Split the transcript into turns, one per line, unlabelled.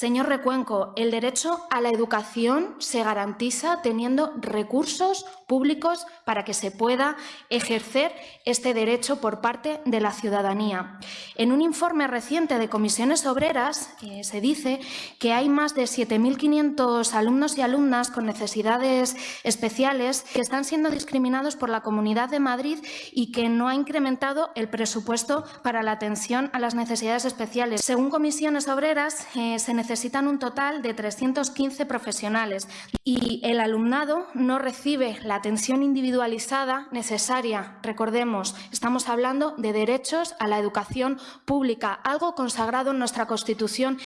Señor Recuenco, el derecho a la educación se garantiza teniendo recursos públicos para que se pueda ejercer este derecho por parte de la ciudadanía. En un informe reciente de comisiones obreras eh, se dice que hay más de 7.500 alumnos y alumnas con necesidades especiales que están siendo discriminados por la Comunidad de Madrid y que no ha incrementado el presupuesto para la atención a las necesidades especiales. Según comisiones obreras, eh, se necesitan un total de 315 profesionales y el alumnado no recibe la atención individualizada necesaria. Recordemos, estamos hablando de derechos a la educación pública, algo consagrado en nuestra Constitución